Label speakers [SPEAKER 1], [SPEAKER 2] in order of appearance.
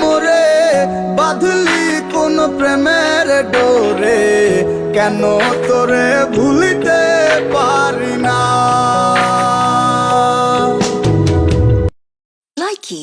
[SPEAKER 1] মোরে বাঁধলি কোন প্রেমের ডোরে। কেন তোরে ভুলিতে পারি না?
[SPEAKER 2] লাইকি